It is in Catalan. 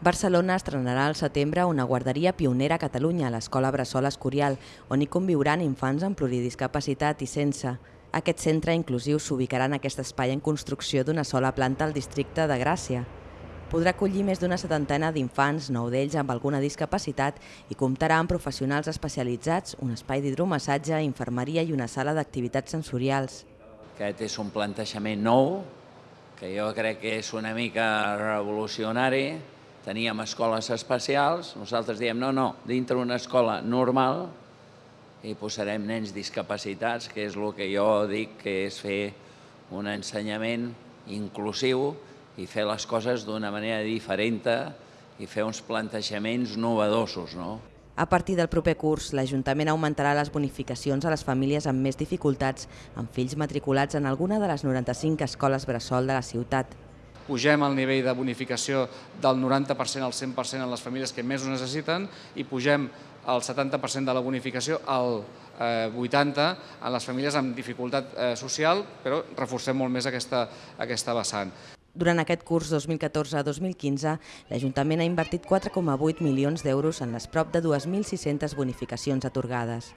Barcelona estrenarà al setembre una guarderia pionera a Catalunya, l'Escola Bressol Escorial, on hi conviuran infants amb pluridiscapacitat i sense. Aquest centre inclusiu s'ubicarà en aquest espai en construcció d'una sola planta al districte de Gràcia. Podrà acollir més d'una setantena d'infants, nou d'ells amb alguna discapacitat, i comptarà amb professionals especialitzats, un espai d'hidromassatge, infermeria i una sala d'activitats sensorials. Aquest és un plantejament nou, que jo crec que és una mica revolucionari, teníem escoles especials, nosaltres diem no, no, dintre una escola normal hi posarem nens discapacitats, que és el que jo dic que és fer un ensenyament inclusiu i fer les coses d'una manera diferent i fer uns plantejaments novedosos. No? A partir del proper curs, l'Ajuntament augmentarà les bonificacions a les famílies amb més dificultats, amb fills matriculats en alguna de les 95 escoles bressol de la ciutat pugem el nivell de bonificació del 90% al 100% en les famílies que més ho necessiten i pugem el 70% de la bonificació al 80% eh, en les famílies amb dificultat eh, social, però reforcem molt més aquesta, aquesta vessant. Durant aquest curs 2014-2015, l'Ajuntament ha invertit 4,8 milions d'euros en les prop de 2.600 bonificacions atorgades.